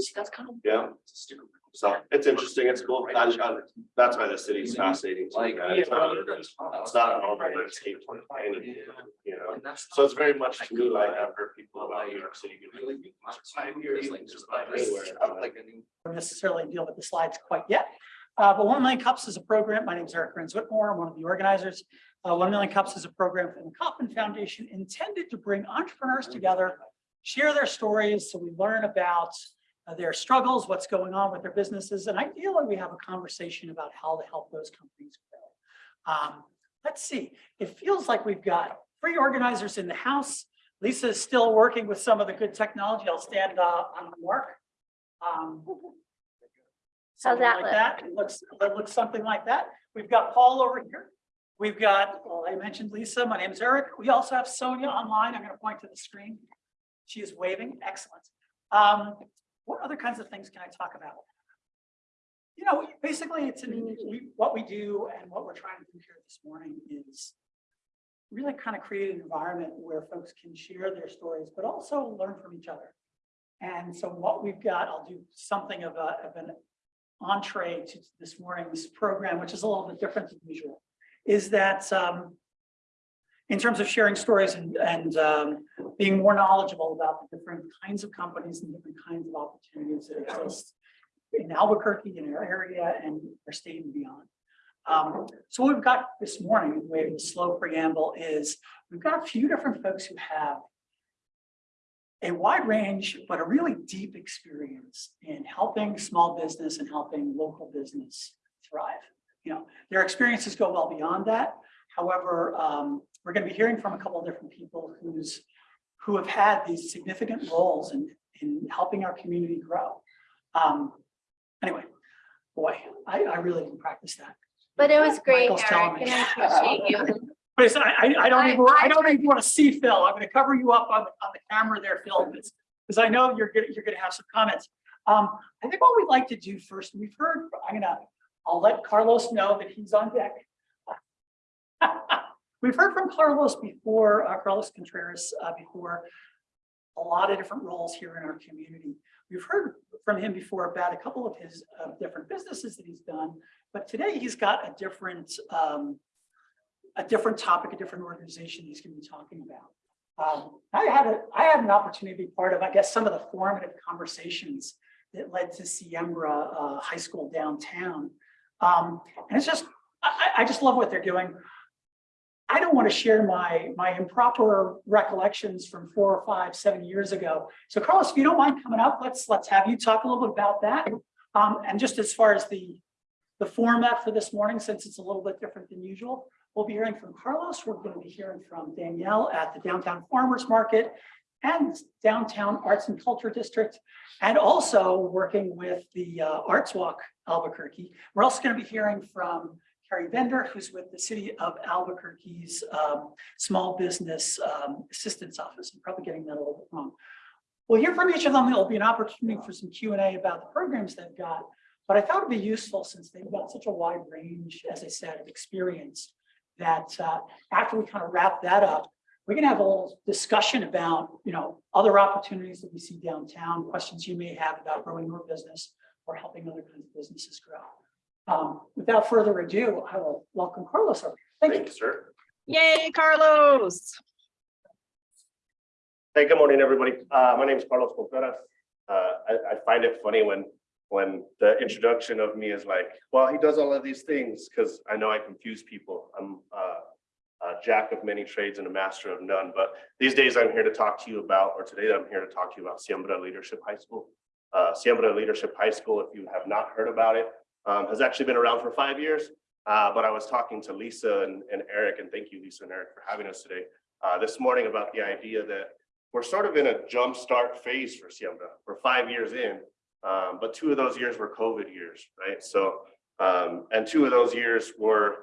See, that's kind of. Yeah. So it's interesting, it's cool. That's, that's why the city's fascinating. to Like. right? It's not, it's not a normal landscape, any, you know, so it's very much to me like I've heard people about New York City. Five years, like just about anywhere. Like a don't necessarily deal with the slides quite yet. Uh, but One Million Cups is a program. My name is Eric Renz Whitmore. I'm one of the organizers. Uh, One Million Cups is a program from the Kauffman Foundation intended to bring entrepreneurs together, share their stories, so we learn about their struggles, what's going on with their businesses, and ideally we have a conversation about how to help those companies grow. Um, let's see, it feels like we've got three organizers in the house. Lisa is still working with some of the good technology. I'll stand uh, on the mark. Um, something that like look? that. It looks, it looks something like that. We've got Paul over here. We've got, well, I mentioned Lisa. My name is Eric. We also have Sonia online. I'm going to point to the screen. She is waving. Excellent. Um, what other kinds of things can I talk about? You know, basically, it's, an- we, what we do and what we're trying to do here this morning is really kind of create an environment where folks can share their stories, but also learn from each other. And so what we've got, I'll do something of a, of an entree to this morning's program, which is a little bit different than usual, is that um, in terms of sharing stories and, and um, being more knowledgeable about the different kinds of companies and different kinds of opportunities that exist in Albuquerque, in our area, and our state and beyond. Um, so what we've got this morning, the way the slow preamble is, we've got a few different folks who have a wide range, but a really deep experience in helping small business and helping local business thrive. You know, their experiences go well beyond that. However, um, we're going to be hearing from a couple of different people who's who have had these significant roles in, in helping our community grow. Um, anyway, boy, I, I really didn't practice that. But it was great, Michael's Eric, and I appreciate you. But I, I, don't I- even, I don't even want to see Phil. I'm going to cover you up on, the on the camera there, Phil, because, I know you're gonna, you're going to have some comments. Um, I think what we'd like to do first, we've heard, I'm gonna, I'll let Carlos know that he's on deck. We've heard from Carlos before, uh, Carlos Contreras, uh, before, a lot of different roles here in our community. We've heard from him before about a couple of his, uh, different businesses that he's done, but today he's got a different, um, a different topic, a different organization he's going to be talking about. Um, I had a, I had an opportunity to be part of, I guess, some of the formative conversations that led to Siembra uh, High School downtown. Um, and it's just, I, I I just love what they're doing. I don't want to share my, my improper recollections from four or five, seven years ago. So Carlos, if you don't mind coming up, let's, let's have you talk a little bit about that. Um, and just as far as the, the format for this morning, since it's a little bit different than usual, We'll be hearing from Carlos. We're going to be hearing from Danielle at the Downtown Farmers Market and Downtown Arts and Culture District, and also working with the uh, Arts Walk Albuquerque. We're also going to be hearing from Carrie Bender, who's with the City of Albuquerque's um, Small Business um, Assistance Office. I'm probably getting that a little bit wrong. We'll hear from each of them. There'll be an opportunity for some Q and A about the programs they've got. But I thought it'd be useful since they've got such a wide range, as I said, of experience that uh, after we kind of wrap that up, we're going to have a little discussion about, you know, other opportunities that we see downtown, questions you may have about growing your business or helping other kinds of businesses grow. Um, without further ado, I will welcome Carlos over. Thank you. Thank you, sir. Yay, Carlos. Hey, good morning, everybody. Uh, my name is Carlos Contreras. Uh, I, I find it funny when, when the introduction of me is like, well, he does all of these things, because I know I confuse people. I'm uh, a jack of many trades and a master of none, but these days I'm here to talk to you about, or today I'm here to talk to you about Siembra Leadership High School. Uh, Siembra Leadership High School, if you have not heard about it, um, has actually been around for five years. Uh, but I was talking to Lisa and, and Eric, and thank you, Lisa and Eric, for having us today, uh, this morning about the idea that we're sort of in a jumpstart phase for Siembra. We're five years in, um, but two of those years were COVID years, right? So, um, and two of those years were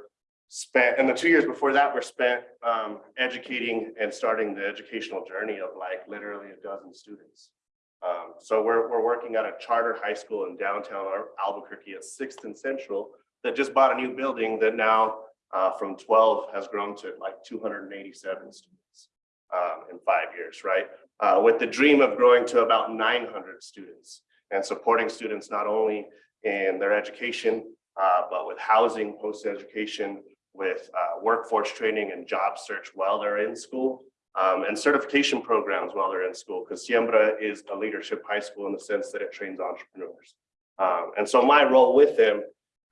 spent, and the two years before that were spent um, educating and starting the educational journey of like literally a dozen students. Um, so we're, we're working at a charter high school in downtown Albuquerque at Sixth and Central that just bought a new building that now uh, from 12 has grown to like 287 students um, in five years, right? Uh, with the dream of growing to about 900 students and supporting students not only in their education, uh, but with housing, post-education, with uh, workforce training and job search while they're in school, um, and certification programs while they're in school, because Siembra is a leadership high school in the sense that it trains entrepreneurs. Um, and so my role with them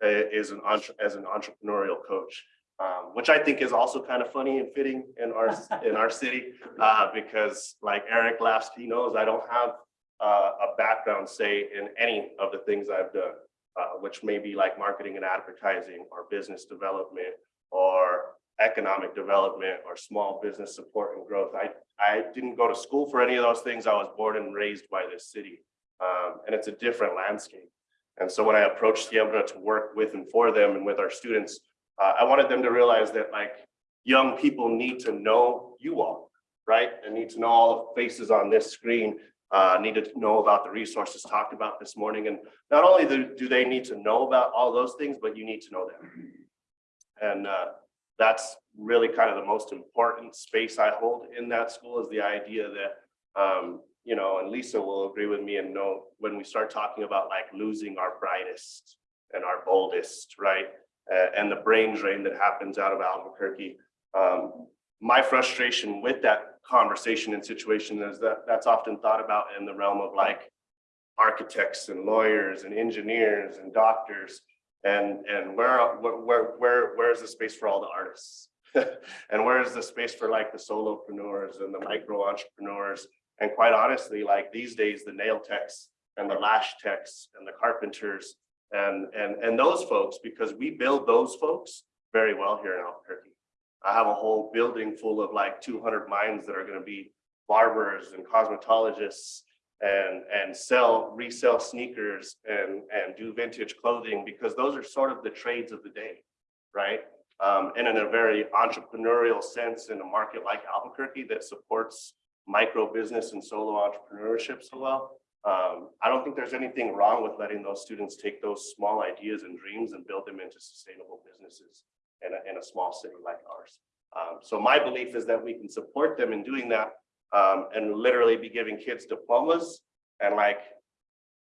uh, is an as an entrepreneurial coach, um, which I think is also kind of funny and fitting in our in our city, uh, because like Eric laughs, he knows I don't have uh, a background, say, in any of the things I've done, uh, which may be like marketing and advertising or business development or economic development or small business support and growth. I, I didn't go to school for any of those things. I was born and raised by this city. Um, and it's a different landscape. And so when I approached Siembra to work with and for them and with our students, uh, I wanted them to realize that like young people need to know you all, right? And need to know all the faces on this screen, uh, need to know about the resources talked about this morning. And not only do, do they need to know about all those things, but you need to know them. And uh, that's really kind of the most important space I hold in that school is the idea that, um, you know, and Lisa will agree with me and know when we start talking about like losing our brightest and our boldest, right? Uh, and the brain drain that happens out of Albuquerque. Um, my frustration with that conversation and situation is that that's often thought about in the realm of like architects and lawyers and engineers and doctors. And, and where, where, where, where is the space for all the artists? and where is the space for like the solopreneurs and the micro entrepreneurs? And quite honestly, like these days, the nail techs and the lash techs and the carpenters and, and, and those folks, because we build those folks very well here in Albuquerque. I have a whole building full of like two hundred minds that are gonna be barbers and cosmetologists and, and sell, resell sneakers and, and do vintage clothing, because those are sort of the trades of the day, right? Um, and in a very entrepreneurial sense in a market like Albuquerque that supports micro business and solo entrepreneurship so well. Um, I don't think there's anything wrong with letting those students take those small ideas and dreams and build them into sustainable businesses in a, in a small city like ours. Um, so my belief is that we can support them in doing that um, and literally be giving kids diplomas and like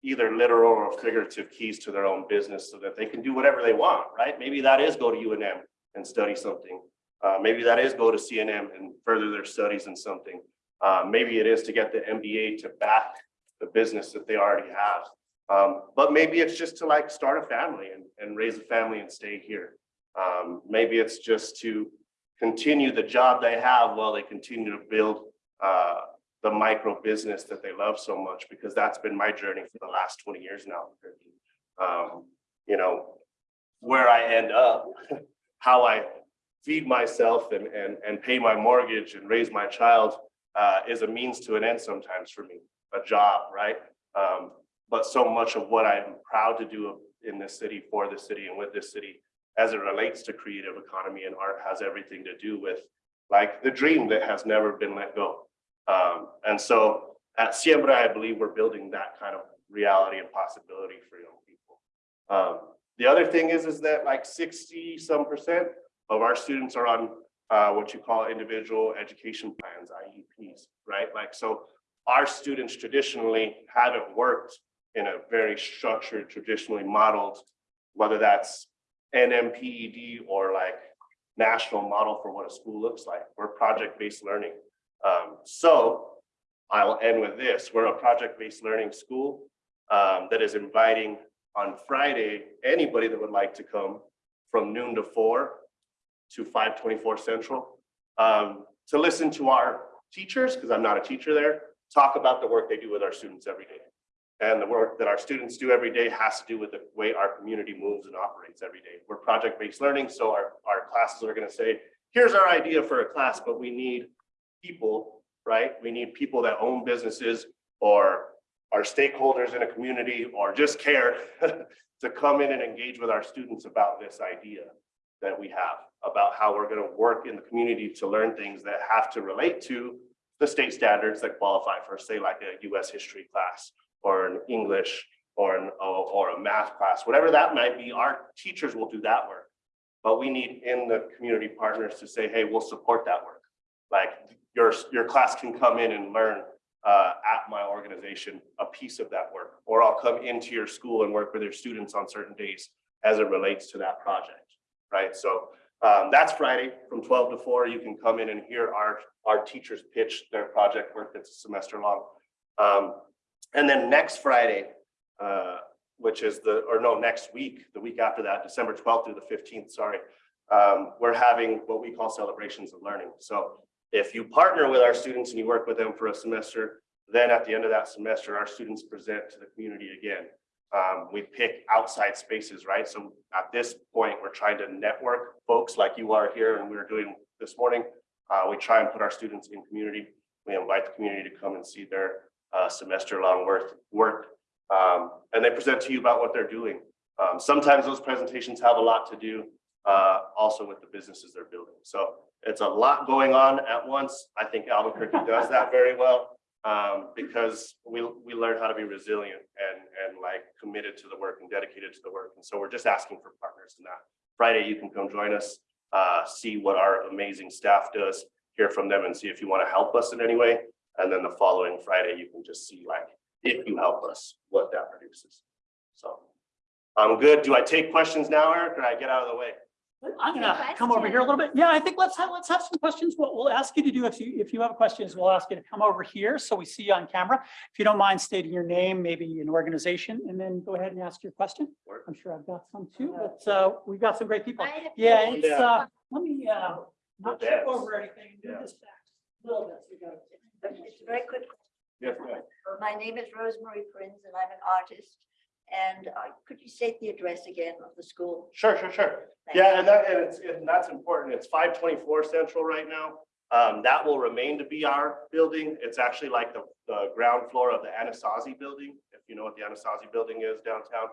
either literal or figurative keys to their own business so that they can do whatever they want, right? Maybe that is go to UNM and study something. Uh, maybe that is go to CNM and further their studies in something. Uh, maybe it is to get the MBA to back the business that they already have. Um, but maybe it's just to like start a family and, and raise a family and stay here. Um, maybe it's just to continue the job they have while they continue to build uh, the micro business that they love so much, because that's been my journey for the last 20 years now. Um, you know, where I end up, how I feed myself and, and, and pay my mortgage and raise my child uh, is a means to an end sometimes for me, a job, right? Um, but so much of what I'm proud to do in this city, for this city and with this city, as it relates to creative economy and art has everything to do with like the dream that has never been let go. Um, and so at Siembra, I believe we're building that kind of reality and possibility for young people. Um, the other thing is, is that like 60 some percent of our students are on uh, what you call individual education plans, IEPs, right? Like, so our students traditionally haven't worked in a very structured, traditionally modeled, whether that's NMPED or like national model for what a school looks like. We're project-based learning. Um, so I'll end with this. We're a project-based learning school um, that is inviting on Friday, anybody that would like to come from noon to four to five twenty-four central um, to listen to our teachers, because I'm not a teacher there, talk about the work they do with our students every day. And the work that our students do every day has to do with the way our community moves and operates every day. We're project-based learning, so our, our classes are gonna say, here's our idea for a class, but we need people, right? We need people that own businesses or are stakeholders in a community or just care to come in and engage with our students about this idea that we have about how we're going to work in the community to learn things that have to relate to the state standards that qualify for, say, like a US history class or an English or an or a math class, whatever that might be, our teachers will do that work. But we need in the community partners to say, hey, we'll support that work. Like your, your class can come in and learn uh, at my organization, a piece of that work. Or I'll come into your school and work with your students on certain days as it relates to that project, right? So um, that's Friday from twelve to four. You can come in and hear our, our teachers pitch their project work that's a semester long. Um, and then next Friday, uh, which is the, or no, next week, the week after that, December twelfth through the fifteenth, sorry. Um, we're having what we call celebrations of learning. So if you partner with our students and you work with them for a semester, then at the end of that semester, our students present to the community again. Um, we pick outside spaces, right? So at this point, we're trying to network folks like you are here and we are doing this morning. Uh, we try and put our students in community. We invite the community to come and see their uh, semester long work, work. Um, and they present to you about what they're doing. Um, sometimes those presentations have a lot to do uh, also with the businesses they're building. So it's a lot going on at once. I think Albuquerque does that very well um, because we, we learn how to be resilient and, and like committed to the work and dedicated to the work. And so we're just asking for partners in that. Friday, you can come join us, uh, see what our amazing staff does, hear from them and see if you want to help us in any way. And then the following Friday, you can just see like, if you help us, what that produces. So I'm good. Do I take questions now, Eric, or I get out of the way? I'm gonna come over here a little bit. Yeah, I think let's have, let's have some questions. What we'll ask you to do, if you, if you have questions, we'll ask you to come over here so we see you on camera. If you don't mind stating your name, maybe an organization, and then go ahead and ask your question. I'm sure I've got some too, but uh, we've got some great people. I had a Yeah, it's, uh, let me, uh, not The trip over anything, do Yeah. this back a little bit. so we got it. Very quick. Yes. My name is Rosemary Prinz and I'm an artist. And uh, could you state the address again of the school? Sure, sure, sure. Thank Yeah, and that, and it's, and that's important. It's five twenty-four central right now. Um, that will remain to be our building. It's actually like the, the ground floor of the Anasazi building, if you know what the Anasazi building is downtown.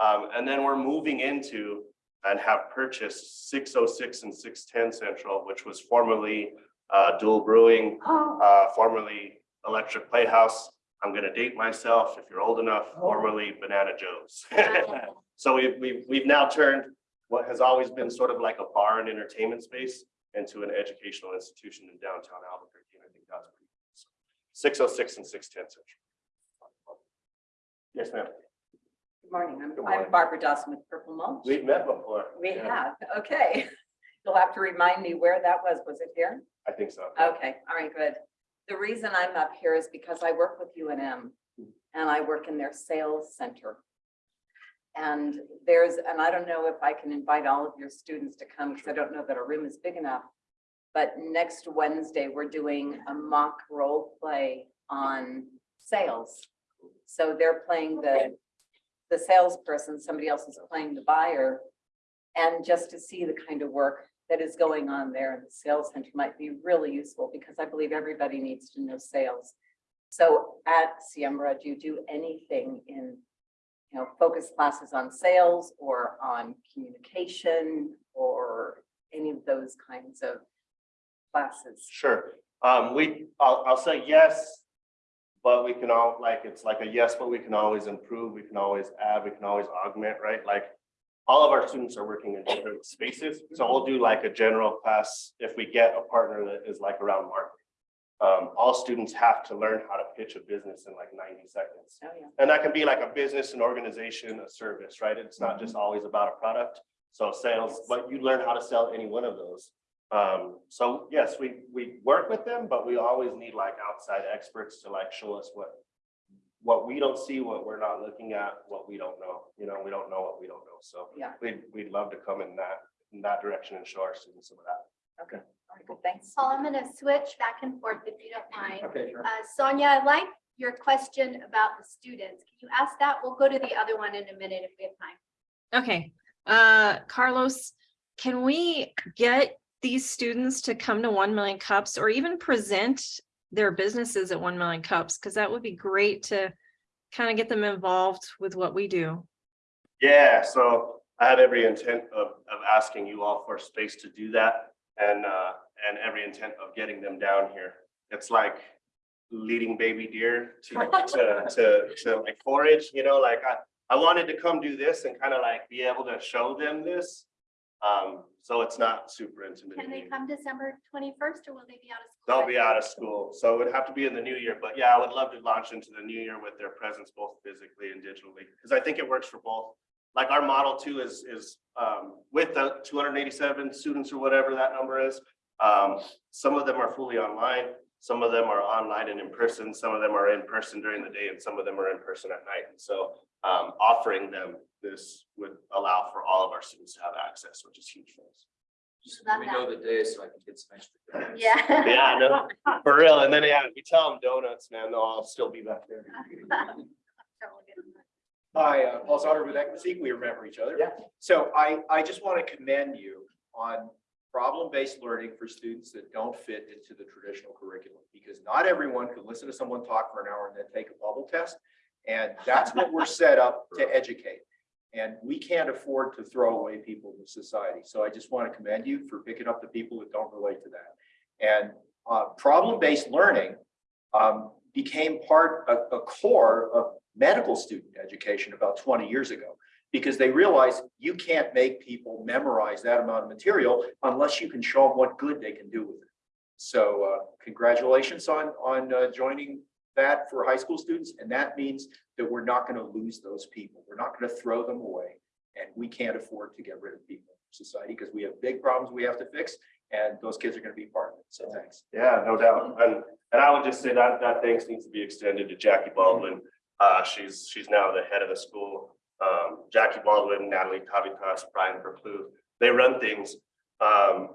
Um, and then we're moving into and have purchased six oh six and six ten central, which was formerly uh, Duel Brewing, uh, formerly Electric Playhouse. I'm gonna date myself, if you're old enough, oh. formerly Banana Joe's. So we've, we've, we've now turned what has always been sort of like a bar and entertainment space into an educational institution in downtown Albuquerque. And I think that's pretty cool. Six oh six and six ten central. Yes, ma'am. Good morning. I'm- Good morning. I'm Barbara Dawson with Purple Mulch. We've met before. We Yeah, have, okay. You'll have to remind me where that was. Was it here? I think so. Okay, all right, good. The reason I'm up here is because I work with UNM and I work in their sales center. And there's, and I don't know if I can invite all of your students to come because I don't know that our room is big enough. But next Wednesday, we're doing a mock role play on sales. So they're playing the, the salesperson, somebody else is playing the buyer. And just to see the kind of work that is going on there in the sales center might be really useful because I believe everybody needs to know sales. So at Siembra, do you do anything in, you know, focus classes on sales or on communication or any of those kinds of classes? Sure. Um, we, I'll, I'll say yes. But we can all, like, it's like a yes, but we can always improve, we can always add, we can always augment, right? Like. All of our students are working in different spaces, so we'll do like a general class if we get a partner that is like around marketing. Um, all students have to learn how to pitch a business in like ninety seconds. Oh, yeah. And that can be like a business, an organization, a service, right? It's not just always about a product. So sales, but you learn how to sell any one of those. Um, so yes, we, we work with them, but we always need like outside experts to like show us what. What we don't see, what we're not looking at, what we don't know, you know, we don't know what we don't know. So Yeah, we'd, we'd love to come in that, in that direction and show our students some of that. okay, all right, good, thanks. Paul, I'm gonna switch back and forth if you don't mind. Okay, sure. Uh, Sonia, I like your question about the students. Can you ask that? We'll go to the other one in a minute if we have time. Okay, uh, Carlos, can we get these students to come to one million cups or even present their businesses at one million cups? Because that would be great to kind of get them involved with what we do. Yeah, so I had every intent of, of asking you all for space to do that and, uh, and every intent of getting them down here. It's like leading baby deer to, to, to, to like forage, you know, like I, I wanted to come do this and kind of like be able to show them this. Um, so it's not super intimate. Can they come December twenty-first or will they be out of school? They'll be out of school, so it would have to be in the new year, but yeah, I would love to launch into the new year with their presence both physically and digitally, because I think it works for both. Like our model too is, is, um, with the two hundred and eighty-seven students or whatever that number is. Um, some of them are fully online, some of them are online and in person, some of them are in person during the day, and some of them are in person at night. And so, um, offering them this would allow for all of our students to have access, which is huge for us. Just let me know the day so I can get some extra. donuts. Yeah. Yeah, no, for real. And then, yeah, if you tell them donuts, man, they'll all still be back there. Hi, uh, Paul Sauter with Equity. We remember each other. Yeah. So I, I just want to commend you on problem-based learning for students that don't fit into the traditional curriculum. Because not everyone can listen to someone talk for an hour and then take a bubble test. And that's what we're set up to educate. And we can't afford to throw away people in society. So I just want to commend you for picking up the people that don't relate to that. And uh, problem-based learning um, became part, a, a core of medical student education about twenty years ago. Because they realize you can't make people memorize that amount of material unless you can show them what good they can do with it. So uh, congratulations on, on uh, joining that for high school students. And that means that we're not going to lose those people. We're not going to throw them away. And we can't afford to get rid of people in society because we have big problems we have to fix. And those kids are going to be part of it. So thanks. Yeah, no doubt. And, and I would just say that, that thanks needs to be extended to Jackie Baldwin. Uh, she's, she's now the head of the school. Um, Jackie Baldwin, Natalie Tavitas, Brian Verplu, they run things. Um,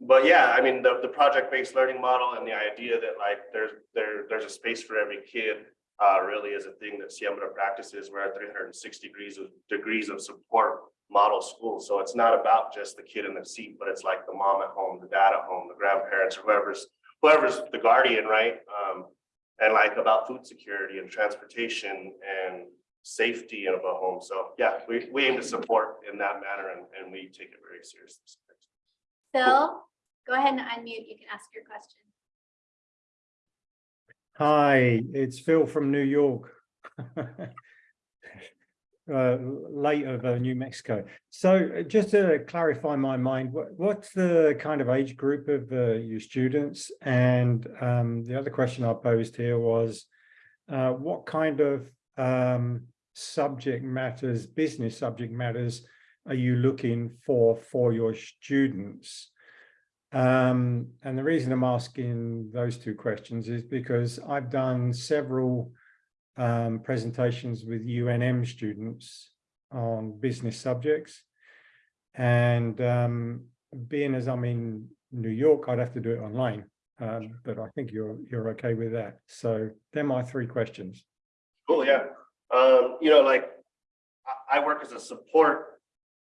but yeah, I mean, the, the project-based learning model and the idea that like there's, there, there's a space for every kid uh, really is a thing that Siembra practices. We're at three hundred and sixty degrees of degrees of support model school. So it's not about just the kid in the seat, but it's like the mom at home, the dad at home, the grandparents, whoever's, whoever's the guardian, right? Um, and like about food security and transportation and safety of a home. So yeah, we, we aim to support in that manner and, and we take it very seriously. Phil, go ahead and unmute. You can ask your question. Hi, it's Phil from New York. Uh, late of uh, New Mexico. So uh, just to clarify my mind, what, what's the kind of age group of uh, your students? And um, the other question I posed here was, uh, what kind of um, subject matters, business subject matters are you looking for for your students? Um, and the reason I'm asking those two questions is because I've done several um, presentations with UNM students on business subjects. And um, being as I'm in New York, I'd have to do it online. Um, but I think you're you're okay with that. So they're my three questions. Cool, yeah. Um, you know, like I, I work as a support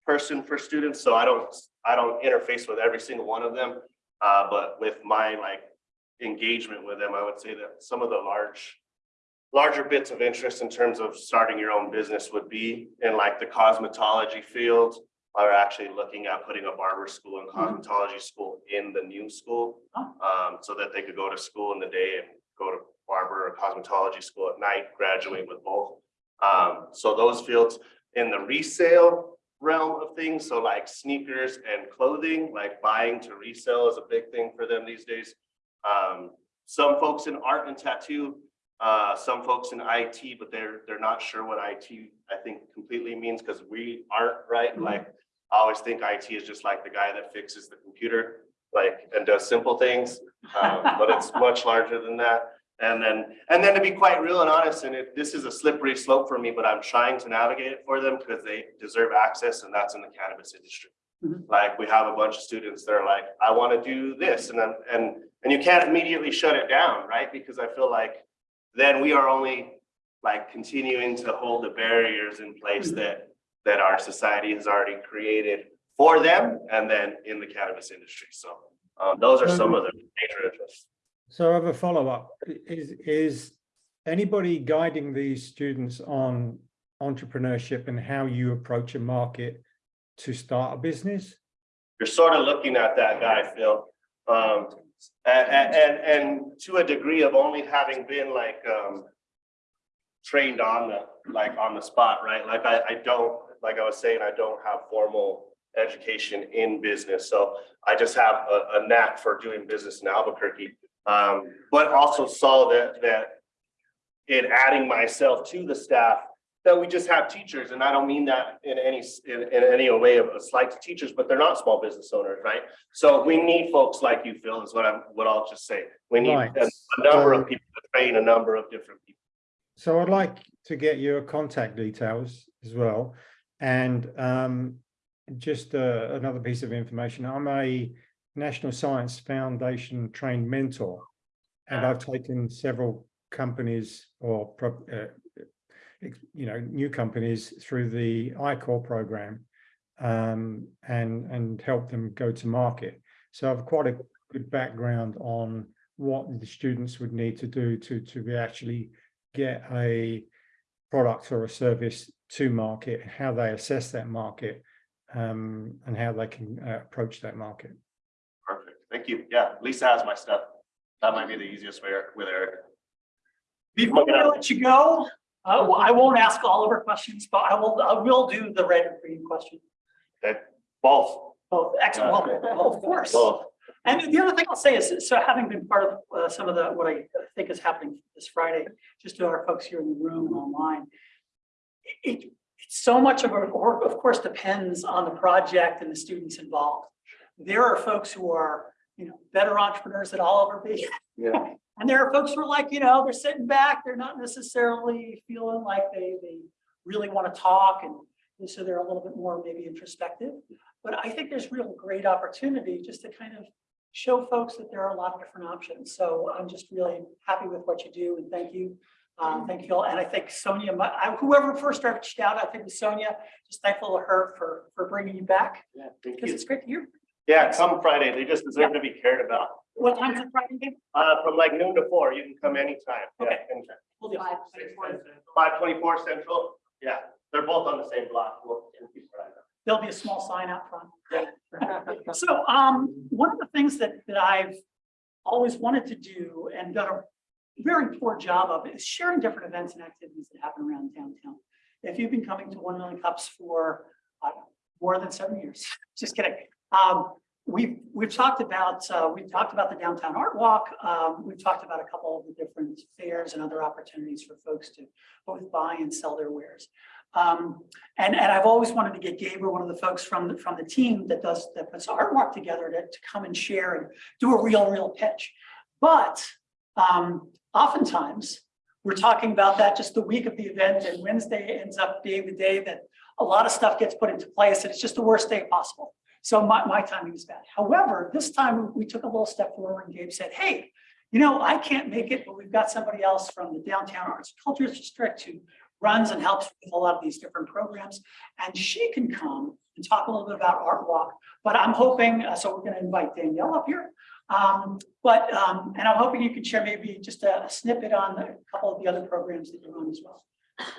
person for students, so I don't, I don't interface with every single one of them. Uh, but with my like engagement with them, I would say that some of the large, larger bits of interest in terms of starting your own business would be in like the cosmetology field. Are actually looking at putting a barber school and cosmetology school in the new school. Um, so that they could go to school in the day and go to barber or cosmetology school at night, graduate with both. Um, so those fields in the resale realm of things, so like sneakers and clothing, like buying to resell is a big thing for them these days. Um, some folks in art and tattoo, uh, some folks in IT, but they're, they're not sure what IT, I think completely means, because we aren't, right? Like, I always think IT is just like the guy that fixes the computer, like, and does simple things. Um, but it's much larger than that. And then, and then to be quite real and honest, and it, this is a slippery slope for me, but I'm trying to navigate it for them because they deserve access and that's in the cannabis industry. Mhm. Like we have a bunch of students that are like, I want to do this and then, and, and you can't immediately shut it down, right? Because I feel like then we are only like continuing to hold the barriers in place Mhm. that, that our society has already created for them and then in the cannabis industry. So um, those are some of the major interests. So I have a follow-up. Is is anybody guiding these students on entrepreneurship and how you approach a market to start a business? You're sort of looking at that guy, Phil. Um, and, and, and to a degree of only having been like, um, trained on the, like on the spot, right? Like I, I don't, like I was saying, I don't have formal education in business. So I just have a, a knack for doing business in Albuquerque. Um, but also saw that, that in adding myself to the staff, that we just have teachers, and I don't mean that in any, in, in any way of a slight to teachers, but they're not small business owners, right? So we need folks like you, Phil, is what I'm, what I'll just say. We need Right. a a number So- of people to train a number of different people. So I'd like to get your contact details as well. And um, just uh, another piece of information, I'm a National Science Foundation trained mentor. And I've taken several companies or, uh, you know, new companies through the I-Corps program um, and, and help them go to market. So I've quite a good background on what the students would need to do to, to be actually get a product or a service to market, how they assess that market, um, and how they can uh, approach that market. Thank you. Yeah, Lisa has my stuff. That might be the easiest way with Eric. Before I let you go, uh, I won't ask all of our questions, but I will, I will do the red and green question. Okay, both, Oh, excellent. Well, well, of course. both. And the other thing I'll say is, so having been part of uh, some of the, what I think is happening this Friday, just to our folks here in the room and online. It, it- it's so much of it, or of course, depends on the project and the students involved. There are folks who are, you know, better entrepreneurs than I'll ever be. Yeah. And there are folks who are like, you know, they're sitting back, they're not necessarily feeling like they, they really want to talk and and so they're a little bit more maybe introspective. But I think there's real great opportunity just to kind of show folks that there are a lot of different options. So I'm just really happy with what you do and thank you. Um, thank you all. And I think Sonia, I- whoever first reached out, I think it was Sonia, just thankful to her for, for bringing you back Yeah, thank because it's great to hear. Yeah, come Friday. They just deserve to be cared about. What time's the Friday game? Uh, from like noon to four, you can come anytime. Yeah, Okay. anytime. We'll do. Five twenty-four Central. Yeah, they're both on the same block. We'll- we'll keep an eye on it. There'll be a small sign out front. So, um, one of the things that, that I've always wanted to do and done a very poor job of is sharing different events and activities that happen around downtown. If you've been coming to One Million Cups for, uh, more than seven years, just kidding. Um, we've, we've talked about, uh, we've talked about the downtown art walk. Um, we've talked about a couple of the different fairs and other opportunities for folks to both buy and sell their wares. Um, and, and I've always wanted to get Gabriel, one of the folks from, the from the team that does, that puts art walk together to, to come and share and do a real, real pitch. But, um, oftentimes, we're talking about that just the week of the event and Wednesday ends up being the day that a lot of stuff gets put into place and it's just the worst day possible. So my, my timing is bad. However, this time we took a little step forward and Gabe said, hey, you know, I can't make it, but we've got somebody else from the Downtown Arts and Cultures District who runs and helps with a lot of these different programs. And she can come and talk a little bit about Art Walk. But I'm hoping, uh, so we're going to invite Danielle up here. Um, but, um, and I'm hoping you can share maybe just a snippet on a couple of the other programs that you run as well.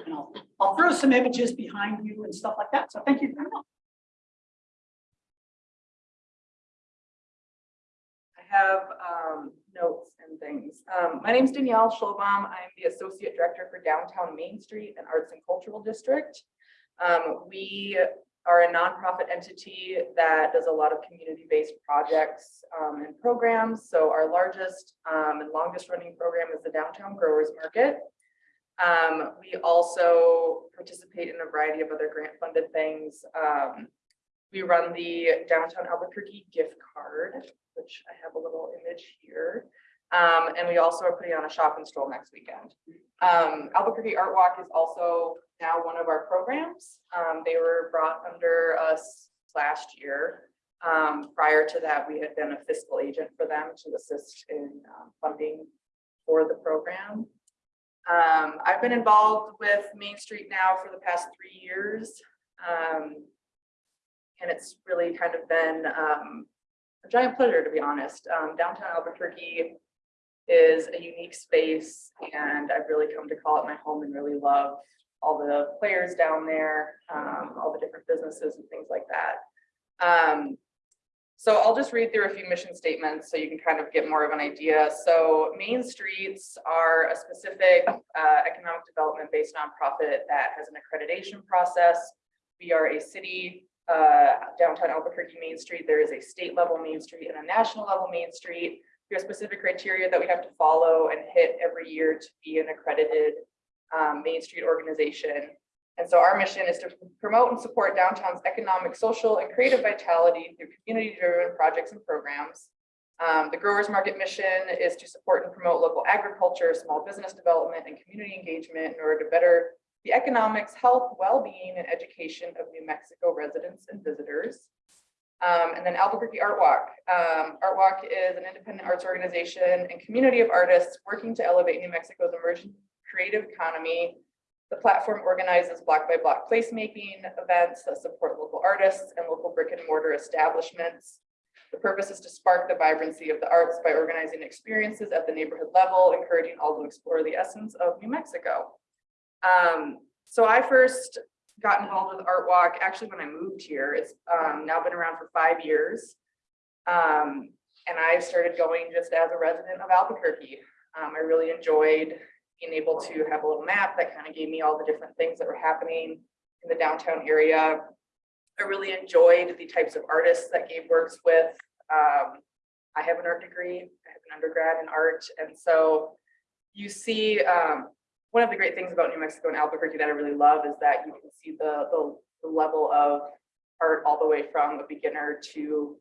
And I'll, I'll throw some images behind you and stuff like that. So thank you very much. Have um, notes and things. Um, My name is Danielle Schulbaum. I'm the Associate Director for Downtown Main Street and Arts and Cultural District. Um, We are a nonprofit entity that does a lot of community-based projects um, and programs. So our largest um, and longest running program is the Downtown Growers Market. Um, We also participate in a variety of other grant-funded things. We run the Downtown Albuquerque gift card which I have a little image here. Um, and we also are putting on a shop and stroll next weekend. Um, Albuquerque Art Walk is also now one of our programs. Um, they were brought under us last year. Um, prior to that, we had been a fiscal agent for them to assist in um, funding for the program. Um, I've been involved with Main Street now for the past three years. And it's really kind of been, a giant pleasure, to be honest. Um, downtown Albuquerque is a unique space and I've really come to call it my home and really love all the players down there, um, all the different businesses and things like that. Um, so I'll just read through a few mission statements so you can kind of get more of an idea. So main streets are a specific uh, economic development based nonprofit that has an accreditation process. We are a city uh, downtown Albuquerque Main Street, there is a state level Main Street and a national level Main Street. We have specific criteria that we have to follow and hit every year to be an accredited um, Main Street organization. And so our mission is to promote and support downtown's economic, social, and creative vitality through community-driven projects and programs. Um, the Growers Market mission is to support and promote local agriculture, small business development, and community engagement in order to better the economics, health, well-being, and education of New Mexico residents and visitors. Um, and then Albuquerque Art Walk. Um, Art Walk is an independent arts organization and community of artists working to elevate New Mexico's emerging creative economy. The platform organizes block by block placemaking events that support local artists and local brick and mortar establishments. The purpose is to spark the vibrancy of the arts by organizing experiences at the neighborhood level, encouraging all to explore the essence of New Mexico. Um, so I first got involved with Art Walk actually when I moved here. It's um, now been around for five years. Um, and I started going just as a resident of Albuquerque. Um, I really enjoyed being able to have a little map that kind of gave me all the different things that were happening in the downtown area. I really enjoyed the types of artists that Gabe works with. Um, I have an art degree, I have an undergrad in art, and so you see, um, one of the great things about New Mexico and Albuquerque that I really love is that you can see the, the, the level of art all the way from a beginner to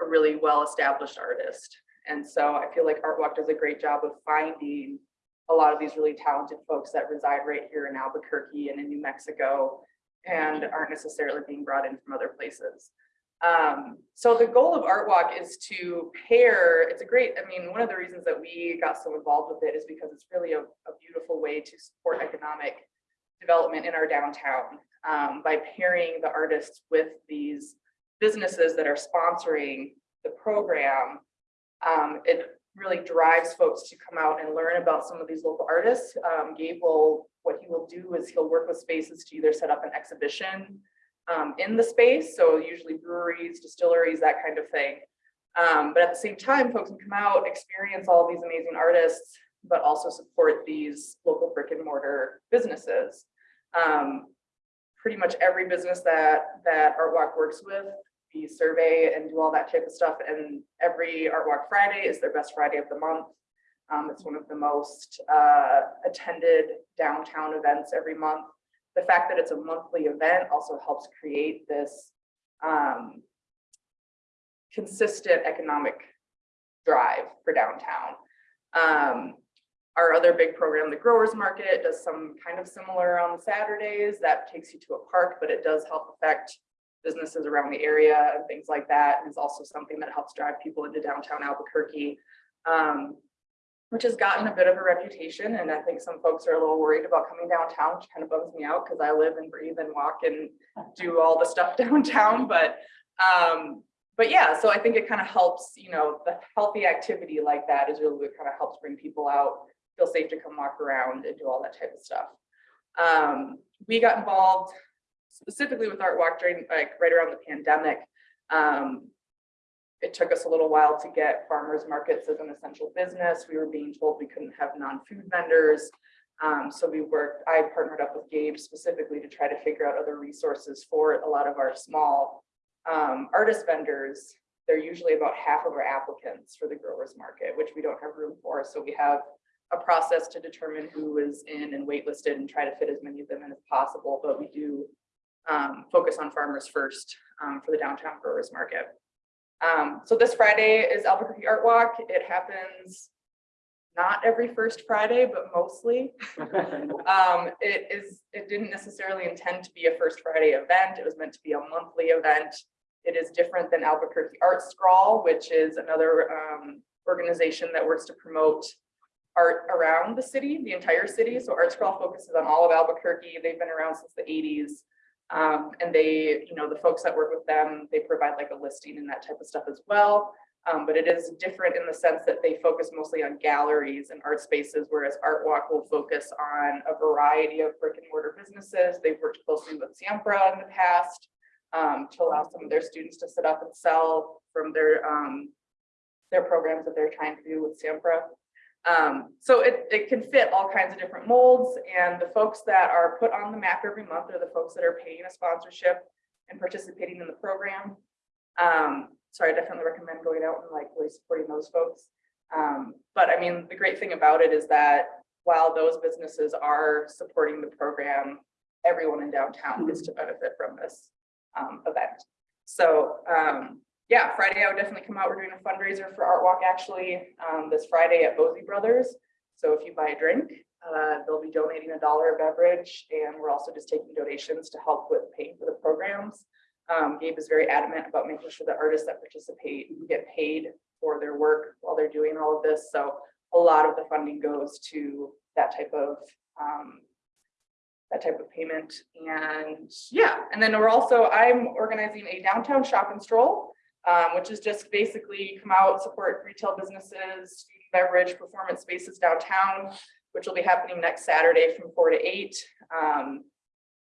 a really well-established artist. And so I feel like Art Walk does a great job of finding a lot of these really talented folks that reside right here in Albuquerque and in New Mexico and aren't necessarily being brought in from other places. Um, so the goal of Art Walk is to pair, it's a great, I mean, one of the reasons that we got so involved with it is because it's really a, a beautiful way to support economic development in our downtown um, by pairing the artists with these businesses that are sponsoring the program. Um, it really drives folks to come out and learn about some of these local artists. Um, Gabe will, what he will do is he'll work with spaces to either set up an exhibition um, in the space. So usually breweries, distilleries, that kind of thing. Um, but at the same time, folks can come out, experience all these amazing artists, but also support these local brick and mortar businesses. Um, pretty much every business that that Art Walk works with, we survey and do all that type of stuff. And every Art Walk Friday is their best Friday of the month. Um, it's one of the most uh, attended downtown events every month the fact that it's a monthly event also helps create this um, consistent economic drive for downtown. Um, our other big program, the Growers Market, does some kind of similar on Saturdays. That takes you to a park, but it does help affect businesses around the area and things like that. And it's also something that helps drive people into downtown Albuquerque. Um, which has gotten a bit of a reputation. And I think some folks are a little worried about coming downtown, which kind of bums me out because I live and breathe and walk and do all the stuff downtown. But um, but yeah, so I think it kind of helps, you know, the healthy activity like that is really what kind of helps bring people out, feel safe to come walk around and do all that type of stuff. Um, we got involved specifically with Art Walk during like right around the pandemic. Um, it took us a little while to get farmers markets as an essential business. We were being told we couldn't have non-food vendors. Um, so we worked, I partnered up with Gabe specifically to try to figure out other resources for a lot of our small um, artist vendors. They're usually about half of our applicants for the growers market, which we don't have room for. So we have a process to determine who is in and waitlisted and try to fit as many of them in as possible. But we do um, focus on farmers first um, for the downtown growers market. Um, so this Friday is Albuquerque Art Walk. It happens not every first Friday, but mostly. um, it is, it didn't necessarily intend to be a first Friday event. It was meant to be a monthly event. It is different than Albuquerque ArtsCrawl, which is another um, organization that works to promote art around the city, the entire city. So ArtsCrawl focuses on all of Albuquerque. They've been around since the 80s. Um, and they, you know, the folks that work with them, they provide like a listing and that type of stuff as well. Um, but it is different in the sense that they focus mostly on galleries and art spaces, whereas Art Walk will focus on a variety of brick and mortar businesses. They've worked closely with Siembra in the past um, to allow some of their students to sit up and sell from their um, their programs that they're trying to do with Siembra. Um, so it, it can fit all kinds of different molds and the folks that are put on the map every month are the folks that are paying a sponsorship and participating in the program. Um, so I definitely recommend going out and like really supporting those folks. Um, but I mean, the great thing about it is that while those businesses are supporting the program, everyone in downtown gets to benefit from this um, event. So, um, yeah, Friday I would definitely come out. We're doing a fundraiser for Art Walk actually, um, this Friday at Boese Brothers. So if you buy a drink, uh, they'll be donating a dollar a beverage and we're also just taking donations to help with paying for the programs. Um, Gabe is very adamant about making sure the artists that participate get paid for their work while they're doing all of this. So a lot of the funding goes to that type of, um, that type of payment. And yeah, and then we're also, I'm organizing a downtown shop and stroll, um, which is just basically come out, support retail businesses, beverage, performance spaces downtown, which will be happening next Saturday from four to eight. Um,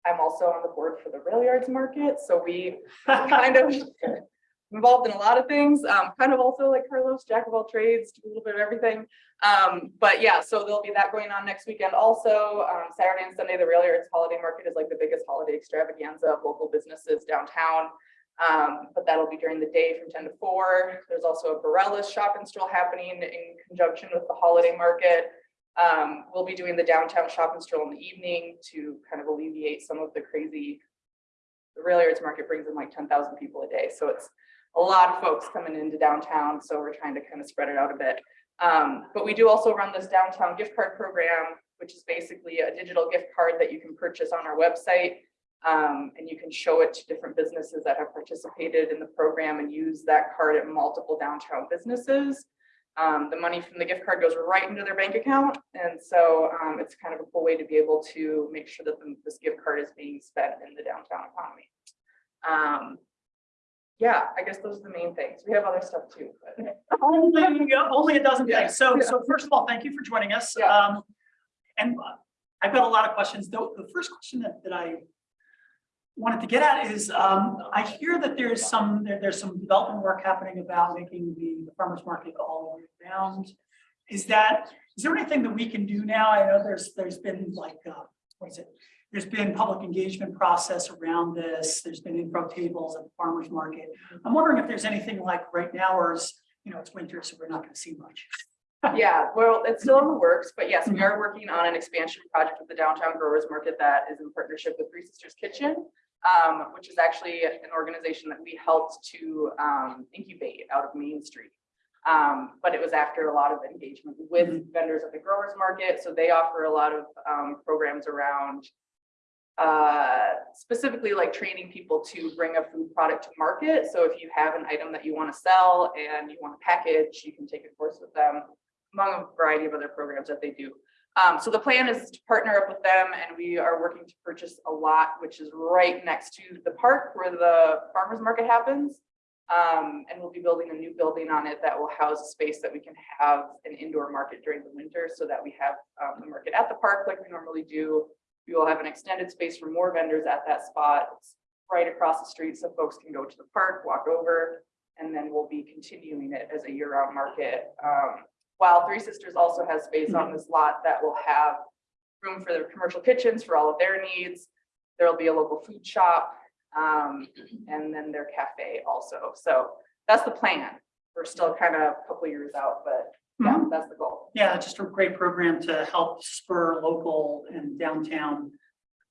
I'm also on the board for the rail yards market, so we kind of involved in a lot of things, um, kind of also like Carlos, jack of all trades, do a little bit of everything. Um, but yeah, so there'll be that going on next weekend also. Um, Saturday and Sunday, the rail yards holiday market is like the biggest holiday extravaganza of local businesses downtown. Um, but that'll be during the day from ten to four. There's also a Barelas shop and stroll happening in conjunction with the holiday market. Um, we'll be doing the downtown shop and stroll in the evening to kind of alleviate some of the crazy. The rail yards market brings in like ten thousand people a day, so it's a lot of folks coming into downtown, so we're trying to kind of spread it out a bit. Um, but we do also run this downtown gift card program, which is basically a digital gift card that you can purchase on our website. Um, and you can show it to different businesses that have participated in the program and use that card at multiple downtown businesses. Um, the money from the gift card goes right into their bank account. And so um, it's kind of a cool way to be able to make sure that the- this gift card is being spent in the downtown economy. Um, yeah, I guess those are the main things. We have other stuff too, but Only, only a dozen Yeah. things. So, so first of all, thank you for joining us. Yeah. Um, and uh, I've got a lot of questions. Though, the first question that, that I wanted to get at is, um, I hear that there's some, there, there's some development work happening about making the farmer's market all year round. Is that, is there anything that we can do now? I know there's, there's been like, uh, what is it? There's been public engagement process around this. There's been info tables at the farmer's market. I'm wondering if there's anything like right now, or is, you know, it's winter, so we're not gonna see much. Yeah, well, it's still in the works, but yes, we are working on an expansion project with the downtown growers market that is in partnership with Three Sisters Kitchen. Um, which is actually an organization that we helped to um incubate out of Main Street. Um, but it was after a lot of engagement with vendors at the growers market, so they offer a lot of um programs around. Uh, specifically like training people to bring a food product to market, so if you have an item that you want to sell and you want to package, you can take a course with them among a variety of other programs that they do. Um, so the plan is to partner up with them and we are working to purchase a lot, which is right next to the park where the farmer's market happens. Um, and we'll be building a new building on it that will house a space that we can have an indoor market during the winter so that we have um, the market at the park like we normally do. We will have an extended space for more vendors at that spot. It's right across the street so folks can go to the park, walk over, and then we'll be continuing it as a year-round market. Um, while Three Sisters also has space on this lot that will have room for their commercial kitchens for all of their needs. There'll be a local food shop, um, and then their cafe also. So that's the plan. We're still kind of a couple years out, but yeah, that's the goal. Yeah, just a great program to help spur local and downtown,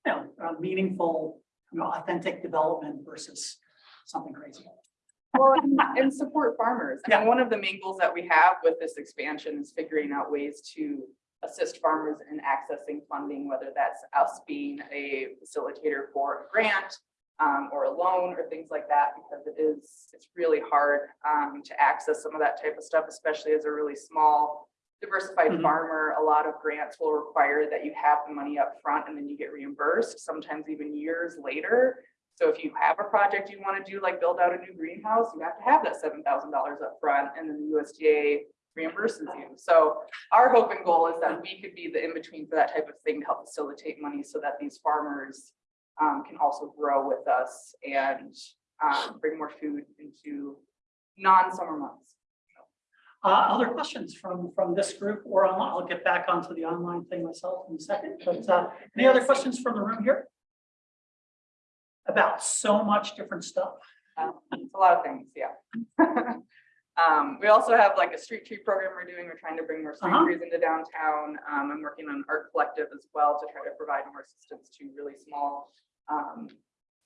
you know, uh, meaningful, you know, authentic development versus something crazy. Well, and- and support farmers. I Yeah. mean, one of the main goals that we have with this expansion is figuring out ways to assist farmers in accessing funding, whether that's us being a facilitator for a grant um, or a loan or things like that, because it is, it's really hard um, to access some of that type of stuff, especially as a really small diversified Mhm. farmer. A lot of grants will require that you have the money up front and then you get reimbursed, sometimes even years later. So if you have a project you want to do, like build out a new greenhouse, you have to have that seven thousand dollars up front, and then the USDA reimburses you. So our hope and goal is that we could be the in-between for that type of thing to help facilitate money so that these farmers um, can also grow with us and um, bring more food into non-summer months. Uh, other questions from, from this group or online? I'll get back onto the online thing myself in a second, but, uh, any other questions from the room here? About so much different stuff. Um, It's a lot of things, yeah. Um, we also have like a street tree program we're doing. We're trying to bring more street Uh-huh. trees into downtown. Um, I'm working on an art collective as well to try to provide more assistance to really small um,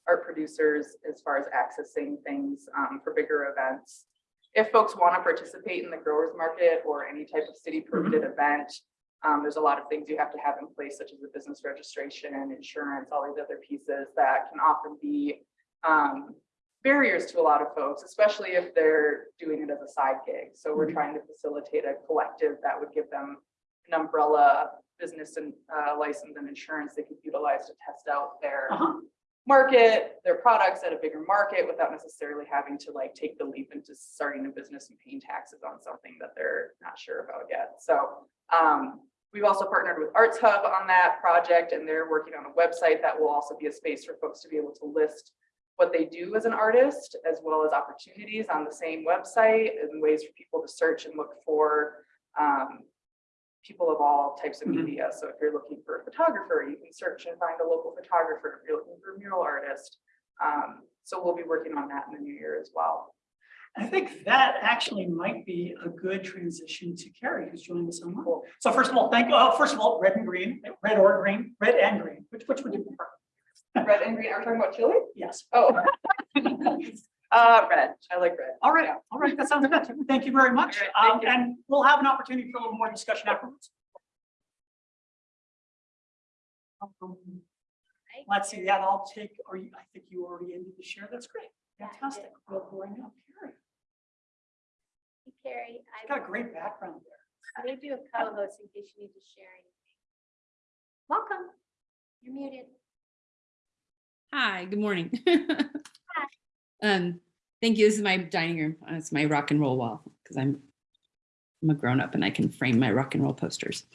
art producers as far as accessing things um, for bigger events. If folks want to participate in the growers market or any type of city permitted event, um, there's a lot of things you have to have in place, such as the business registration, and insurance, all these other pieces that can often be um, barriers to a lot of folks, especially if they're doing it as a side gig. So we're trying to facilitate a collective that would give them an umbrella business and uh, license and insurance they could utilize to test out their Uh-huh. Market, their products at a bigger market without necessarily having to like take the leap into starting a business and paying taxes on something that they're not sure about yet. So um, we've also partnered with Arts Hub on that project and they're working on a website that will also be a space for folks to be able to list what they do as an artist, as well as opportunities on the same website and ways for people to search and look for um, people of all types of Mhm. media. So if you're looking for a photographer, you can search and find a local photographer. If you're looking for a mural artist. Um, so we'll be working on that in the new year as well. I think that actually might be a good transition to Carrie, who's joining us online. So first of all, thank, uh, first of all, red and green, red or green, red and green, which, which would you prefer? Red and green, are we talking about chili? Yes. Oh. Uh, red, I like red. All right, all right, that sounds good. Thank you very much. All right, Um, you. and we'll have an opportunity for a little more discussion afterwards. Um, Let's see, yeah, I'll take, or you, I think you already ended the share. That's great. Yeah, Fantastic. We'll bring up Carrie. Carrie, She's got a I great background there. I made you a co-host in case you need to share anything. Welcome. You're muted. Hi, good morning. Um, thank you. This is my dining room. Uh, It's my rock and roll wall because I'm I'm a grown up and I can frame my rock and roll posters.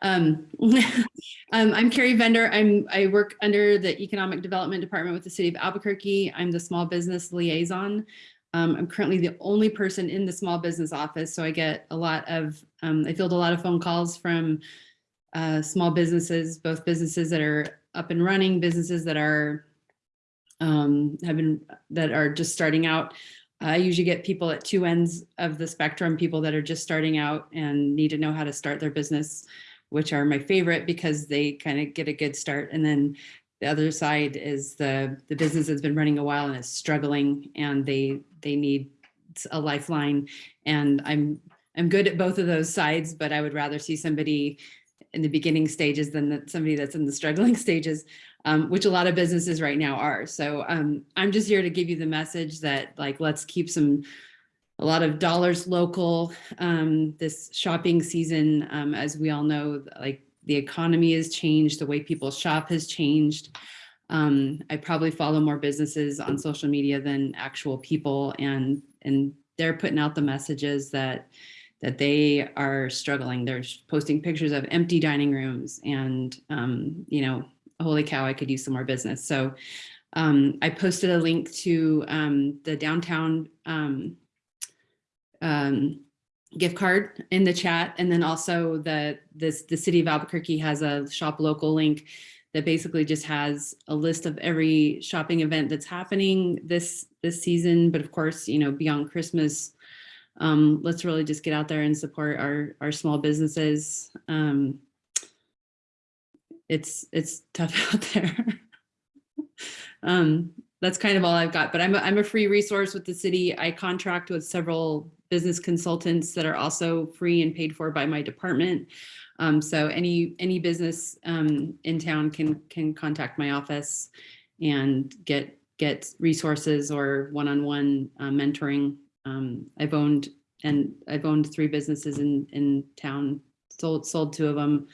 Um, um, I'm Carrie Vender. I'm I work under the Economic Development Department with the City of Albuquerque. I'm the small business liaison. Um, I'm currently the only person in the small business office, so I get a lot of um, I field a lot of phone calls from uh, small businesses, both businesses that are up and running, businesses that are um, have been that are just starting out. I usually get people at two ends of the spectrum, people that are just starting out and need to know how to start their business, which are my favorite because they kind of get a good start. And then the other side is the the business that's been running a while and is struggling and they they need a lifeline. And I'm I'm good at both of those sides, but I would rather see somebody in the beginning stages than somebody that's in the struggling stages um, which a lot of businesses right now are. So um, I'm just here to give you the message that like, let's keep some, a lot of dollars local um, this shopping season. Um, as we all know, like the economy has changed, the way people shop has changed. Um, I probably follow more businesses on social media than actual people and, and they're putting out the messages that that they are struggling. They're posting pictures of empty dining rooms and, um, you know, holy cow, I could use some more business. So um, I posted a link to um, the downtown um, um, gift card in the chat. And then also the, this, the city of Albuquerque has a shop local link that basically just has a list of every shopping event that's happening this, this season. But of course, you know, beyond Christmas, um, let's really just get out there and support our, our small businesses. Um, it's it's tough out there. um, that's kind of all I've got, but I'm a, I'm a free resource with the city. I contract with several business consultants that are also free and paid for by my department. Um, so any any business um, in town can can contact my office and get get resources or one-on-one uh, mentoring. Um, I've owned and I've owned three businesses in in town, sold sold two of them.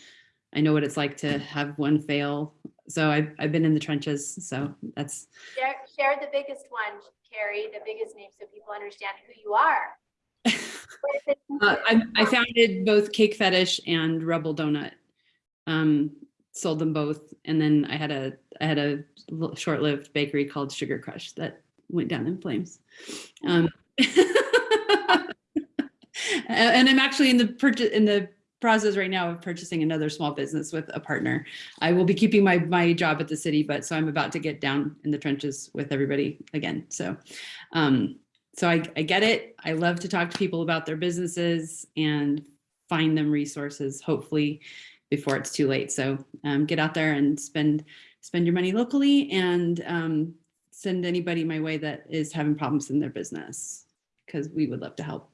I know what it's like to have one fail. So I've, I've been in the trenches. So that's, Share, share the biggest one, Carrie, the biggest name so people understand who you are. What is it? uh, I, I founded both Cake Fetish and Rebel Donut. Um, sold them both. And then I had a, I had a short-lived bakery called Sugar Crush that went down in flames. Um, and I'm actually in the purchase, in the process right now of purchasing another small business with a partner. I will be keeping my, my job at the city, but so I'm about to get down in the trenches with everybody again. So, um, so I, I get it. I love to talk to people about their businesses and find them resources, hopefully before it's too late. So, um, get out there and spend, spend your money locally and, um, send anybody my way that is having problems in their business because we would love to help.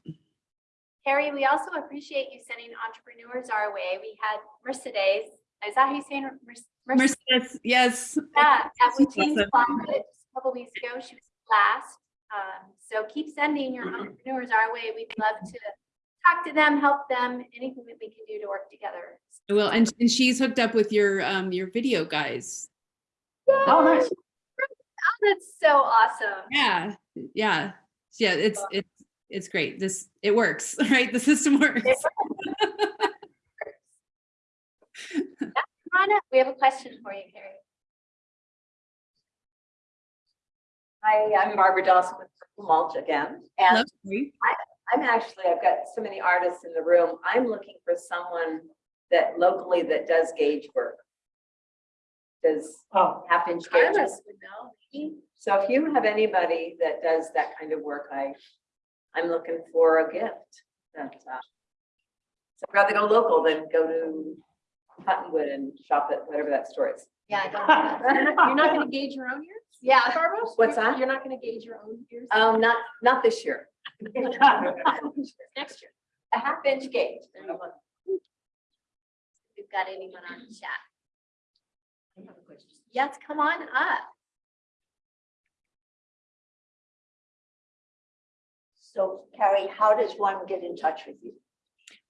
Harry, we also appreciate you sending entrepreneurs our way. We had Mercedes, is that how you say it? Merc- Merc- Mercedes, yes. Yeah, at She's Witting's awesome. A couple weeks ago, she was last. Um, so keep sending your entrepreneurs our way. We'd love to talk to them, help them, anything that we can do to work together. Well, and, and she's hooked up with your, um, your video guys. Oh, nice. Oh, That's so awesome. Yeah, yeah, yeah, it's, it's, it's great. This, it works, right? The system works. Come on. We have a question for you, Harry. Hi, I'm Barbara Dawson with Mulch again. And Lovely. I'm actually, I've got so many artists in the room. I'm looking for someone that locally that does gauge work. Does Oh, half inch Carlos gauges. would know. He- So if you have anybody that does that kind of work, I, I'm looking for a gift. That, uh, So I'd rather go local than go to Cottonwood and shop at whatever that store is. Yeah, I don't. You're not gonna gauge your own ears? Yeah. Barbara? What's that? You're not gonna gauge your own ears? Um, not, not this year. Next year. A half inch gauge. We've got anyone on chat. Yes, come on up. So Carrie, how does one get in touch with you?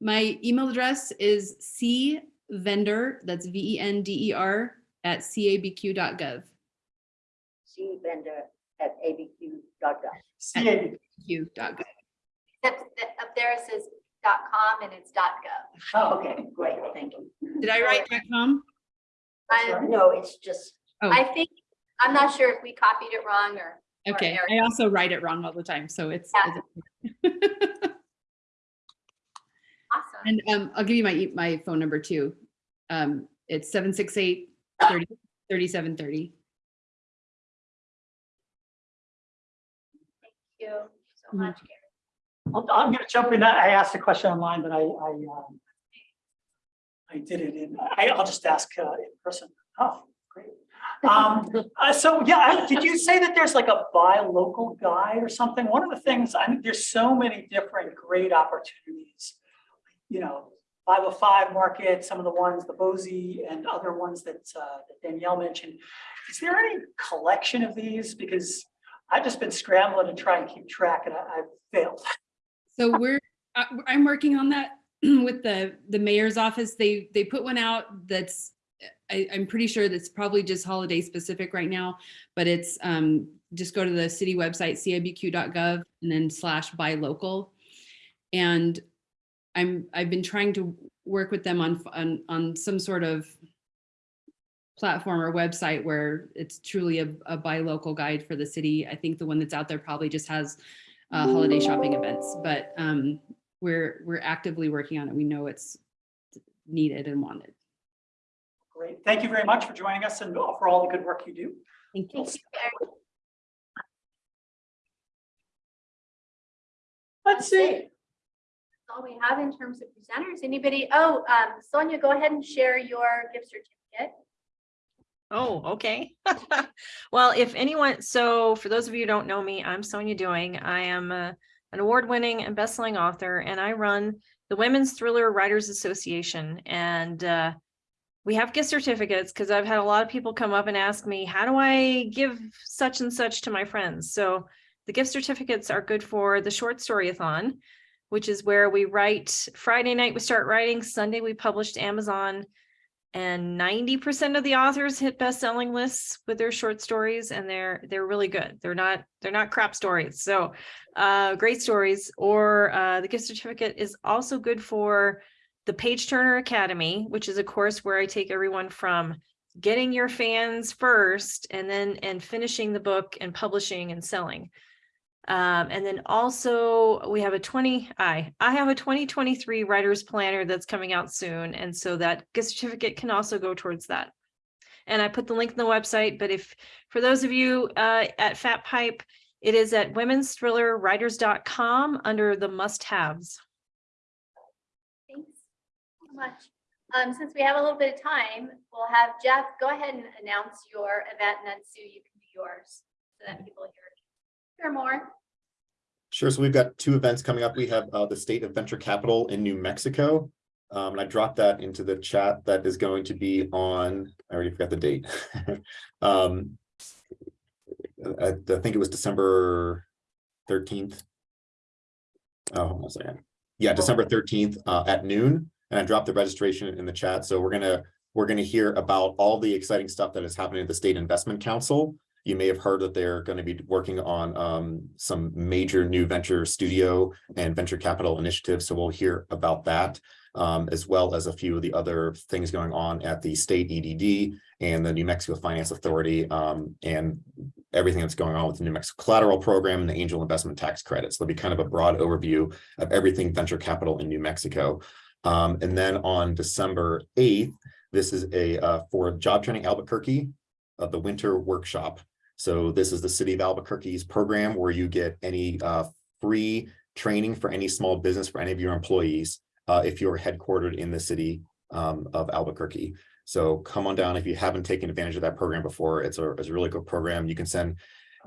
My email address is cvender, that's V E N D E R, at cabq.gov. C vendor at abq.gov. CAB. Q.gov. Except that up there it says dot com and it's dot gov. Oh, Okay, great, thank you. Did I write .com? I, No, it's just, Oh. I think, I'm not sure if we copied it wrong or. Or Okay, I also write it wrong all the time, so it's. Awesome. And um, I'll give you my, e- my phone number too. Um, it's 768 30 3730. Thank you so Mhm. much, Carrie. I'm, I'm gonna jump in. I asked a question online, but I, I, um, I did it in, I, I'll just ask, uh, in person. Oh, great. Um, uh, so, yeah, did you say that there's like a buy local guide or something? One of the things, I mean, there's so many different great opportunities. You know, five oh five market, some of the ones, the Boese and other ones that, uh, that Danielle mentioned. Is there any collection of these? Because I've just been scrambling to try and keep track and I, I've failed. So we're, I'm working on that with the, the mayor's office. They, they put one out that's, I, I'm pretty sure that's probably just holiday specific right now, but it's, um, just go to the city website, cabq.gov and then slash buy local. And I'm, I've been trying to work with them on, on, on some sort of platform or website where it's truly a, a buy local guide for the city. I think the one that's out there probably just has uh, holiday shopping events, but um, we're, we're actively working on it. We know it's needed and wanted. Great. Thank you very much for joining us and for all the good work you do. Thank you. Thank you, Let's see. That's all we have in terms of presenters. Anybody? Oh, um, Sonia, go ahead and share your gift certificate. Oh, okay. Well, if anyone, so for those of you who don't know me, I'm Sonia Doing. I am uh, an award-winning and best-selling author, and I run the Women's Thriller Writers Association. And uh, we have gift certificates because I've had a lot of people come up and ask me, how do I give such and such to my friends? So the gift certificates are good for the short storyathon, which is where we write Friday night, we start writing, Sunday we publish Amazon. And ninety percent of the authors hit best-selling lists with their short stories and they're they're really good. They're not they're not crap stories. So uh great stories or uh the gift certificate is also good for the Page Turner Academy, which is a course where I take everyone from getting your fans first and then and finishing the book and publishing and selling. Um, and then also we have a twenty, I, I have a twenty twenty-three writer's planner that's coming out soon. And so that gift certificate can also go towards that. And I put the link in the website, but if, for those of you uh, at Fat Pipe, it is at women's-thriller-writers.com under the must-haves. Thanks so much. Um, since we have a little bit of time, we'll have Jeff, go ahead and announce your event and then Sue, you can do yours so that people hear, hear more. Sure. So we've got two events coming up. We have uh, the State of Venture Capital in New Mexico. Um, and I dropped that into the chat. That is going to be on, I already forgot the date. um, I, I think it was December 13th. Oh, hold on a second. Yeah, December 13th uh, at noon. And I dropped the registration in the chat. So we're gonna we're gonna hear about all the exciting stuff that is happening at the State Investment Council. You may have heard that they're going to be working on um, some major new venture studio and venture capital initiatives. So we'll hear about that, um, as well as a few of the other things going on at the state EDD and the New Mexico Finance Authority um, and everything that's going on with the New Mexico Collateral Program and the Angel Investment Tax Credits. There'll be kind of a broad overview of everything venture capital in New Mexico. Um, and then on December 8th, this is a uh, for Job Training Albuquerque, uh, the winter workshop. So this is the city of Albuquerque's program where you get any uh, free training for any small business for any of your employees uh, if you're headquartered in the city um, of Albuquerque. So come on down if you haven't taken advantage of that program before. It's a, it's a really good program. You can send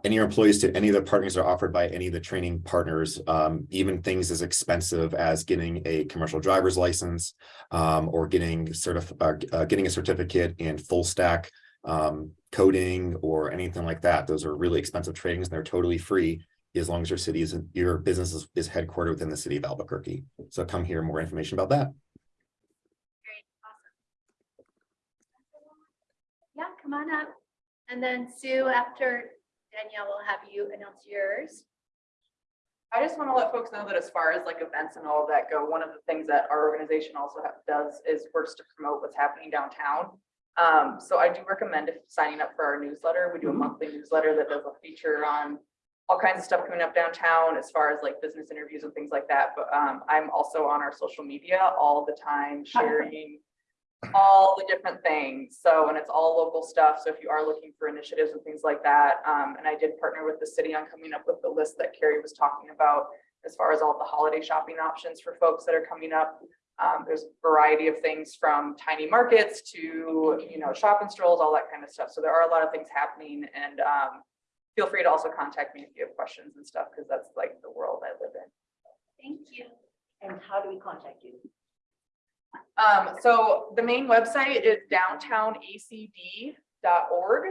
any of employees to any of the partners are offered by any of the training partners, um, even things as expensive as getting a commercial driver's license um, or getting certif uh, uh, getting a certificate in full stack um, coding or anything like that. Those are really expensive trainings and they're totally free as long as your city is your business is, is headquartered within the city of Albuquerque. So come hear more information about that. Great, awesome. Yeah, come on up. And then Sue, after Danielle will have you announce yours. I just want to let folks know that as far as like events and all of that go, one of the things that our organization also ha- does is works to promote what's happening downtown. Um, so I do recommend if signing up for our newsletter. We do a monthly newsletter that does a feature on all kinds of stuff coming up downtown as far as like business interviews and things like that. But um, I'm also on our social media all the time sharing all the different things. So, and it's all local stuff. So if you are looking for initiatives and things like that, um, and I did partner with the city on coming up with the list that Carrie was talking about as far as all the holiday shopping options for folks that are coming up. Um, there's a variety of things from tiny markets to, you know, shop and strolls, all that kind of stuff. So there are a lot of things happening and um, feel free to also contact me if you have questions and stuff, because that's like the world I live in. Thank you. And how do we contact you? Um, so the main website is downtownacd.org.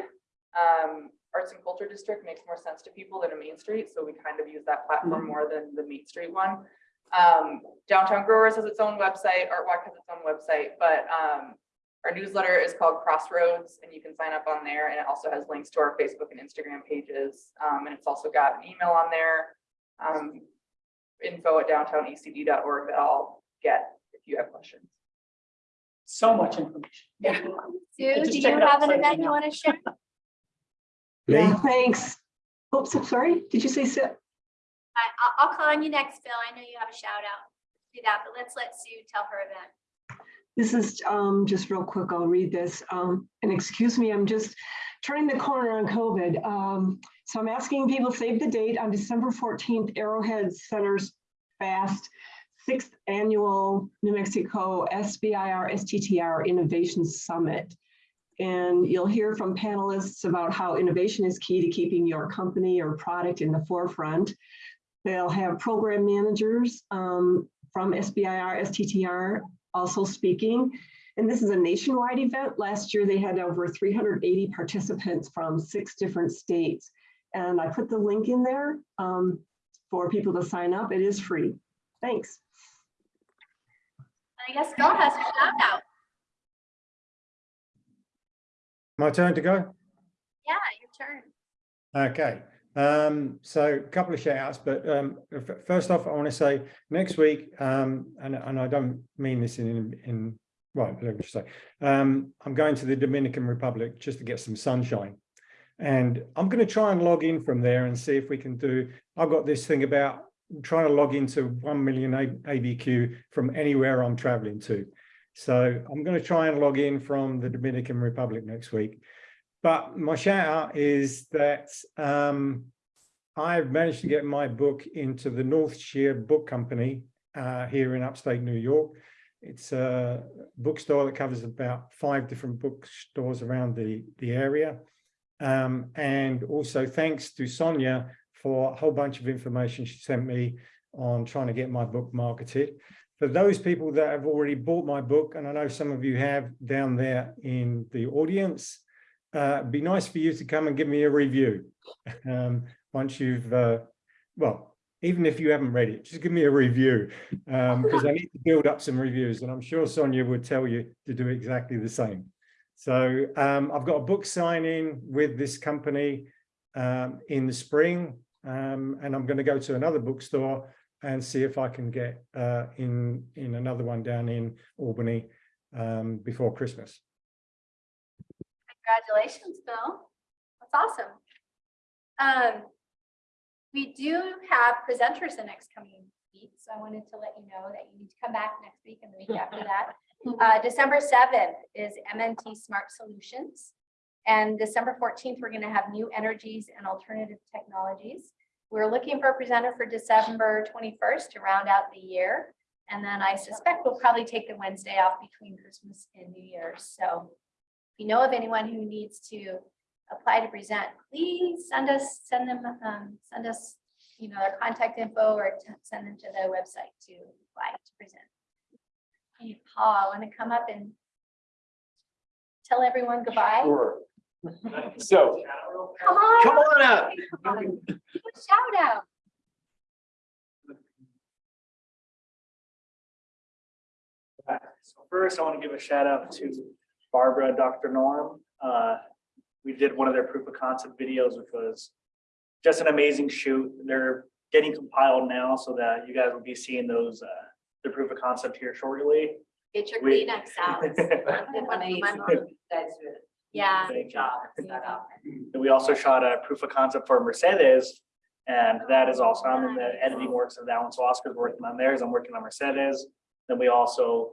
Um, Arts and Culture District makes more sense to people than a Main Street, so we kind of use that platform more than the Main Street one. Um, Downtown Growers has its own website, Artwalk has its own website, but um, our newsletter is called Crossroads and you can sign up on there and it also has links to our Facebook and Instagram pages. Um, and it's also got an email on there. Um, info at downtownacd.org that I'll get if you have questions. So much information. Yeah. Sue, do you check it out have an event you want to share? Yeah, thanks. Oops, I'm sorry. Did you say sit? I, I'll, I'll call on you next, Bill. I know you have a shout out. Do that, but let's let Sue tell her event. This is um, just real quick. I'll read this. Um, and excuse me, I'm just turning the corner on COVID. Um, so I'm asking people save the date on December 14th, Arrowhead Center's Fast sixth annual New Mexico SBIR STTR Innovation Summit. And you'll hear from panelists about how innovation is key to keeping your company or product in the forefront. They'll have program managers um, from SBIR, STTR also speaking. And this is a nationwide event. Last year, they had over 380 participants from six different states. And I put the link in there um, for people to sign up. It is free. Thanks. I guess Phil has a shout out. My turn to go? Yeah, your turn. Okay, um, so a couple of shout outs, but um, first off, I want to say next week, um, and, and I don't mean this in, in, well, let me just say, um, I'm going to the Dominican Republic just to get some sunshine. And I'm going to try and log in from there and see if we can do, I've got this thing about trying to log into 1 million ABQ from anywhere I'm traveling to. So I'm going to try and log in from the Dominican Republic next week. But my shout out is that um, I've managed to get my book into the Northshire Book Company uh, here in upstate New York. It's a bookstore that covers about five different bookstores around the, the area. Um, and also thanks to Sonia for a whole bunch of information she sent me on trying to get my book marketed. For those people that have already bought my book, and I know some of you have down there in the audience, uh, it'd be nice for you to come and give me a review. Um, once you've, uh, well, even if you haven't read it, just give me a review um, because I need to build up some reviews and I'm sure Sonia would tell you to do exactly the same. So um, I've got a book signing with this company um, in the spring um, and I'm going to go to another bookstore and see if I can get uh, in in another one down in Albany um, before Christmas. Congratulations, Bill. That's awesome. Um, we do have presenters the next coming week, so I wanted to let you know that you need to come back next week and the week after that. Uh, December seventh is MNT Smart Solutions. And December fourteenth, we're gonna have new energies and alternative technologies. We're looking for a presenter for December twenty-first to round out the year. And then I suspect we'll probably take the Wednesday off between Christmas and New Year's, so if you know of anyone who needs to apply to present, please send us, send them, um, send us, you know, their contact info or send them to the website to apply to present. Hey, Paul, I want to come up and tell everyone goodbye? Sure. So, Come on. come on up. Shout out. So first, I want to give a shout out to Barbara, Dr. Norm. Uh, We did one of their proof of concept videos, which was just an amazing shoot. They're getting compiled now so that you guys will be seeing those, uh, the proof of concept here shortly. Get your We- Kleenex out. I did one of my mom. Yeah. Thank you. And we also shot a proof of concept for Mercedes. And that is also, I'm in the editing works of that one. So Oscar's working on theirs. I'm working on Mercedes. Then we also,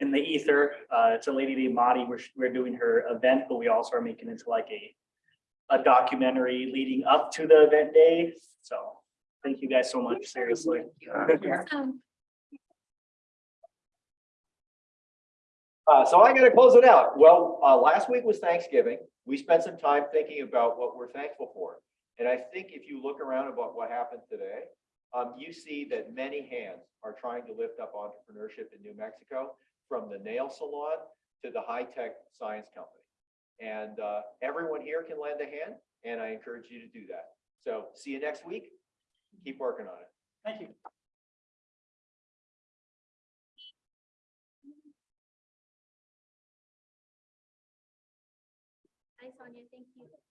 in the ether, uh, it's a lady named Madi. We're, we're doing her event, but we also are making it into like a, a documentary leading up to the event day. So thank you guys so much, seriously. Uh, so I gotta close it out. Well, uh, last week was Thanksgiving. We spent some time thinking about what we're thankful for. And I think if you look around about what happened today, um, you see that many hands are trying to lift up entrepreneurship in New Mexico, from the nail salon to the high-tech science company. And, uh, everyone here can lend a hand, and I encourage you to do that. So see you next week. Keep working on it. Thank you. Hi, Sonia, thank you.